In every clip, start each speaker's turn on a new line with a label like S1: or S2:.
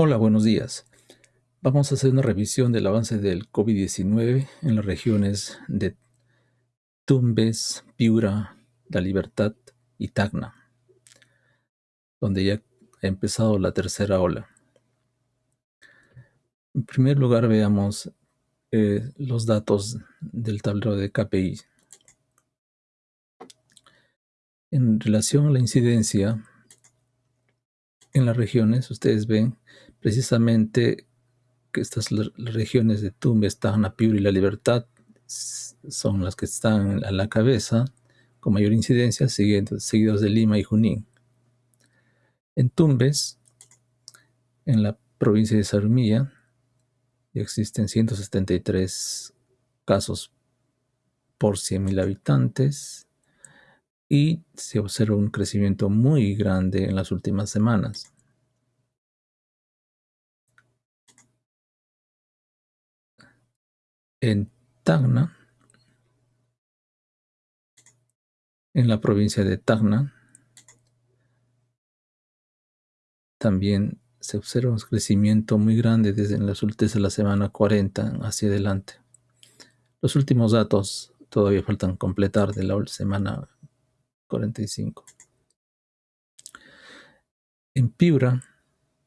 S1: Hola, buenos días. Vamos a hacer una revisión del avance del COVID-19 en las regiones de Tumbes, Piura, La Libertad y Tacna, donde ya ha empezado la tercera ola. En primer lugar, veamos eh, los datos del tablero de KPI. En relación a la incidencia en las regiones, ustedes ven precisamente que estas regiones de Tumbes, Tacna, Piura y La Libertad son las que están a la cabeza con mayor incidencia, seguidos de Lima y Junín. En Tumbes, en la provincia de Sarumilla, existen 173 casos por 100.000 habitantes y se observa un crecimiento muy grande en las últimas semanas. en Tacna, en la provincia de Tacna, también se observa un crecimiento muy grande desde, las, de la semana 40 hacia adelante. Los últimos datos todavía faltan completar de la semana 45. En Piura,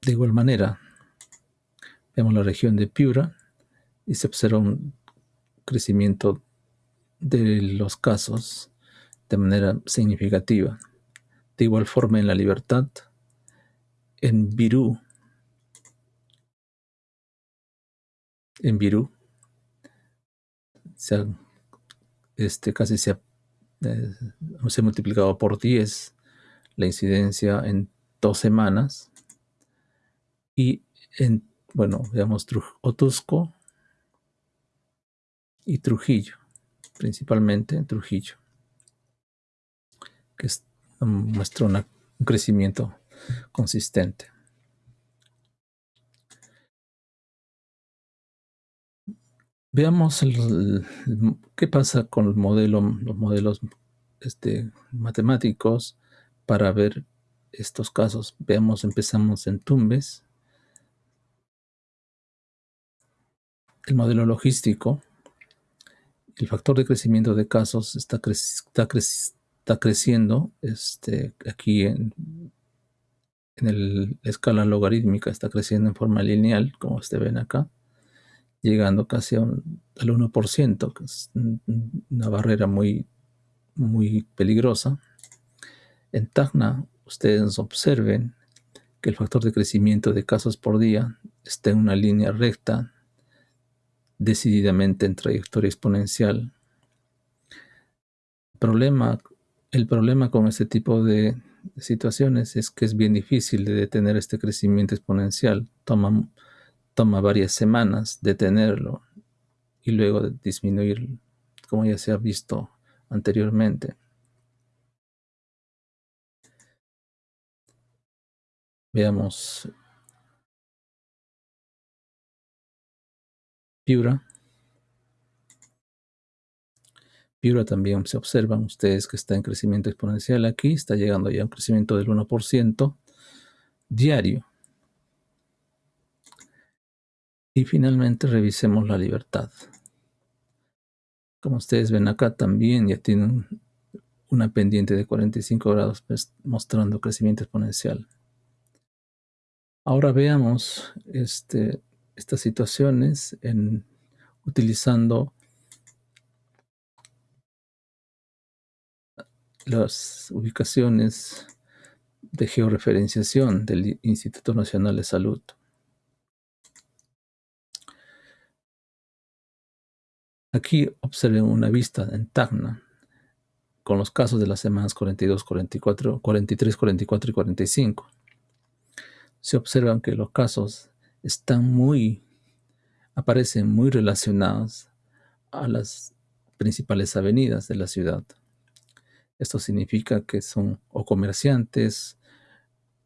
S1: de igual manera, vemos la región de Piura y se observa un crecimiento de los casos de manera significativa. De igual forma en la libertad, en Virú, en Virú, este, casi se ha, eh, se multiplicado por 10 la incidencia en dos semanas. Y en, bueno, veamos Otusco, y Trujillo, principalmente en Trujillo, que muestra un crecimiento consistente. Veamos qué pasa con el los modelos este, matemáticos para ver estos casos. Veamos, empezamos en Tumbes. El modelo logístico el factor de crecimiento de casos está, creciendo este, aquí en, en la escala logarítmica, está creciendo en forma lineal, como ustedes ven acá, llegando casi al 1%, que es una barrera muy, muy peligrosa. En Tacna, ustedes observen que el factor de crecimiento de casos por día está en una línea recta decididamente en trayectoria exponencial. Problema, el problema con este tipo de situaciones es que es bien difícil de detener este crecimiento exponencial. Toma varias semanas detenerlo y luego disminuir, como ya se ha visto anteriormente. Veamos Piura. Piura también se observan ustedes que está en crecimiento exponencial aquí, está llegando ya a un crecimiento del 1% diario. Y finalmente revisemos la libertad. Como ustedes ven acá también ya tiene una pendiente de 45 grados pues, mostrando crecimiento exponencial. Ahora veamos este, estas situaciones utilizando las ubicaciones de georreferenciación del Instituto Nacional de Salud. Aquí observen una vista en Tacna con los casos de las semanas 42, 44, 43, 44 y 45. Se observan que los casos están muy, aparecen muy relacionados a las principales avenidas de la ciudad. Esto significa que son o comerciantes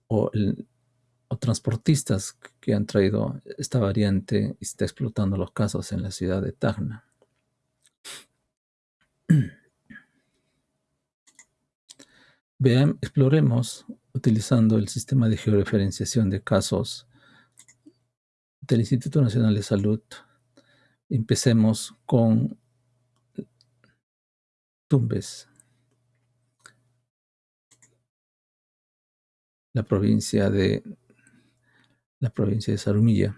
S1: o, transportistas que han traído esta variante y está explotando los casos en la ciudad de Tacna. Vean, exploremos utilizando el sistema de georreferenciación de casos del Instituto Nacional de Salud. Empecemos con Tumbes, la provincia de la provincia de Sarumilla.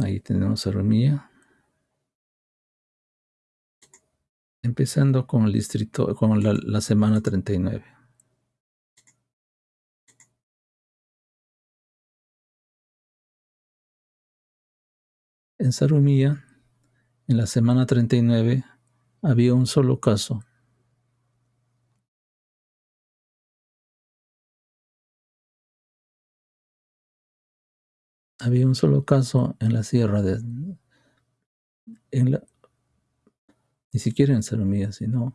S1: Ahí tenemos Sarumilla. Empezando con el distrito, con la, la semana 39. En Sarumilla, en la semana 39, había un solo caso. Había un solo caso en la sierra de... En la, ni siquiera en Sarumilla, sino...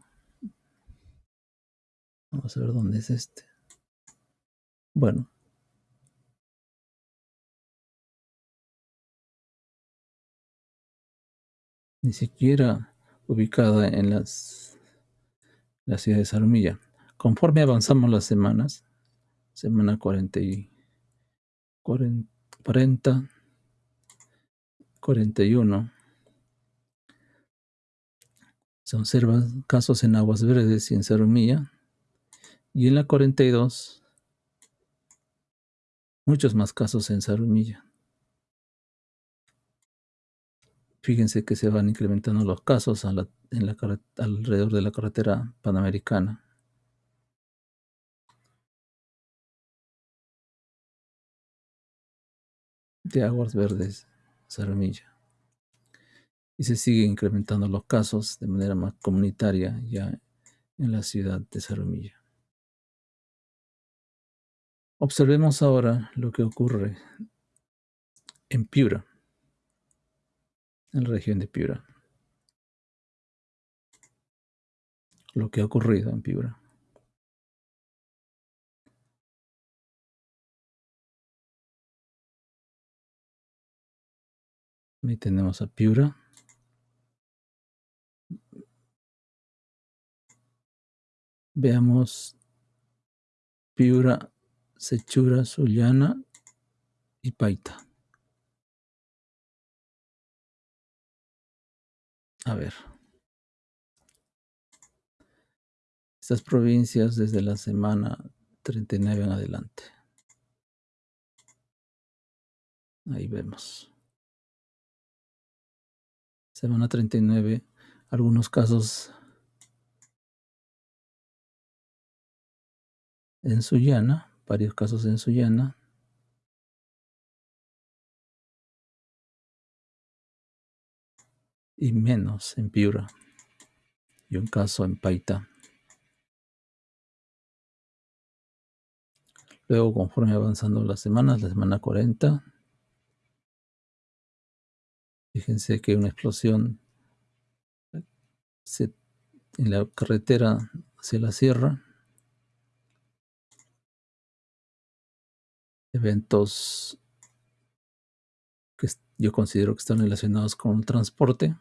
S1: Vamos a ver dónde es este. Bueno. Ni siquiera ubicada en las, la ciudad de Sarumilla. Conforme avanzamos las semanas, semana 40 y 40, 40 41, se observan casos en Aguas Verdes y en Cerumilla. Y en la 42, muchos más casos en Sarumilla. Fíjense que se van incrementando los casos en la, alrededor de la carretera panamericana. De Aguas Verdes, Sarumilla y se sigue incrementando los casos de manera más comunitaria ya en la ciudad de Sarumilla. Observemos ahora lo que ocurre en Piura, en la región de Piura. Lo que ha ocurrido en Piura. Ahí tenemos a Piura. Veamos Piura, Sechura, Sullana y Paita. A ver. Estas provincias desde la semana 39 en adelante. Ahí vemos. Semana 39, algunos casos en Sullana, varios casos en Sullana. Y menos en Piura. Y un caso en Paita. Luego, conforme avanzando las semanas, la semana 40, fíjense que una explosión en la carretera hacia la sierra eventos que yo considero que están relacionados con el transporte.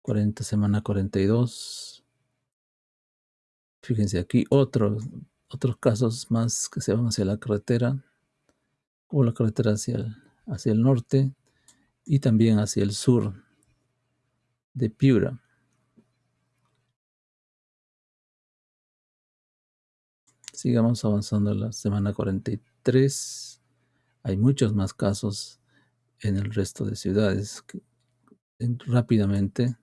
S1: 40 semana 42. Fíjense aquí otros, otros casos más que se van hacia la carretera, o la carretera hacia el, hacia el norte y también hacia el sur de Piura. Sigamos avanzando la semana 43. Hay muchos más casos en el resto de ciudades rápidamente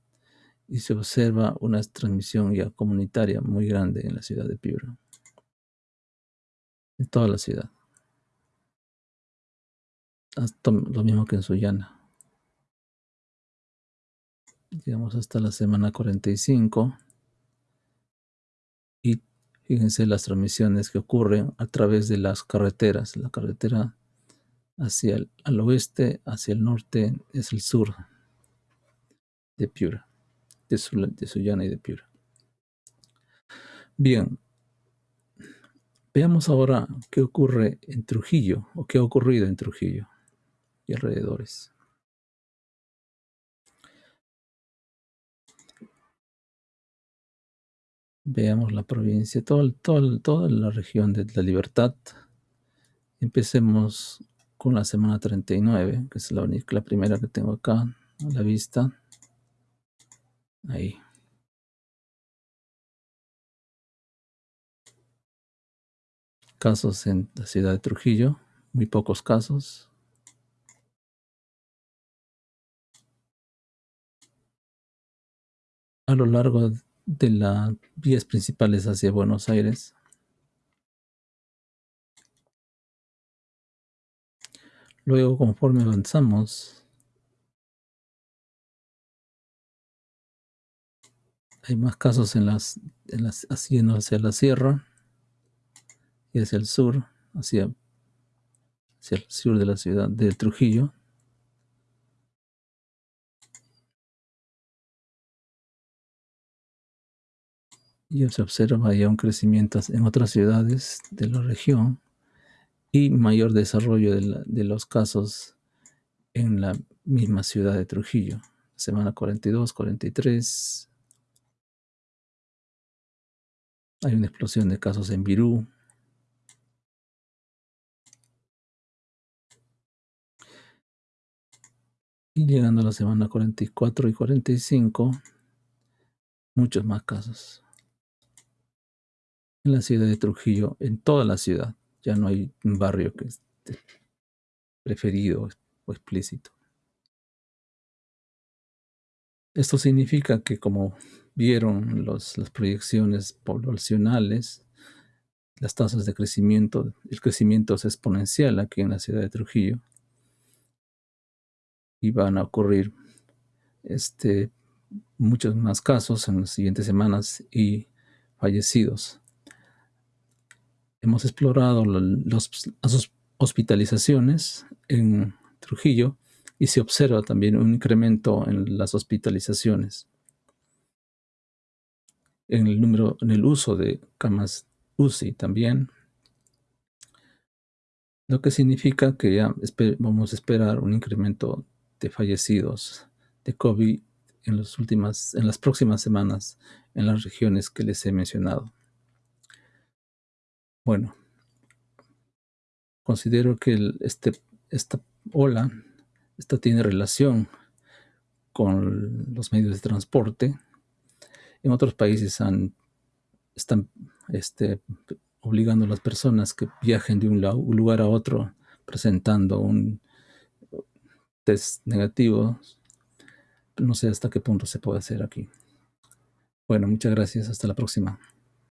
S1: y se observa una transmisión ya comunitaria muy grande en la ciudad de Piura. En toda la ciudad. Lo mismo que en Sullana. Llegamos hasta la semana 45 y Fíjense las transmisiones que ocurren a través de las carreteras. La carretera hacia el al oeste, hacia el norte, es el sur de Piura, de, de Sullana y de Piura. Bien, veamos ahora qué ocurre en Trujillo, o qué ha ocurrido en Trujillo y alrededores. Veamos la provincia, todo, todo, toda la región de la libertad. Empecemos con la semana 39, que es la, única, la primera que tengo acá a la vista. Ahí. Casos en la ciudad de Trujillo, muy pocos casos. A lo largo de las vías principales hacia Buenos Aires. Luego, conforme avanzamos, hay más casos en las, en las hacia la sierra y hacia el sur, hacia, hacia el sur de la ciudad de Trujillo. Y se observa ya un crecimiento en otras ciudades de la región y mayor desarrollo de, de los casos en la misma ciudad de Trujillo. Semana 42, 43. Hay una explosión de casos en Virú, Y llegando a la semana 44 y 45, muchos más casos. En la ciudad de Trujillo, en toda la ciudad, ya no hay un barrio que esté preferido o explícito. Esto significa que como vieron las proyecciones poblacionales, las tasas de crecimiento, el crecimiento es exponencial aquí en la ciudad de Trujillo y van a ocurrir este, muchos más casos en las siguientes semanas y fallecidos. Hemos explorado las hospitalizaciones en Trujillo y se observa también un incremento en las hospitalizaciones, en el número, en el uso de camas UCI también, lo que significa que ya vamos a esperar un incremento de fallecidos de COVID en, las en las próximas semanas en las regiones que les he mencionado. Bueno, considero que este, esta ola esta tiene relación con los medios de transporte. En otros países han, están este, obligando a las personas que viajen de un, un lugar a otro presentando un, negativos. No sé hasta qué punto se puede hacer aquí. Bueno, muchas gracias. Hasta la próxima.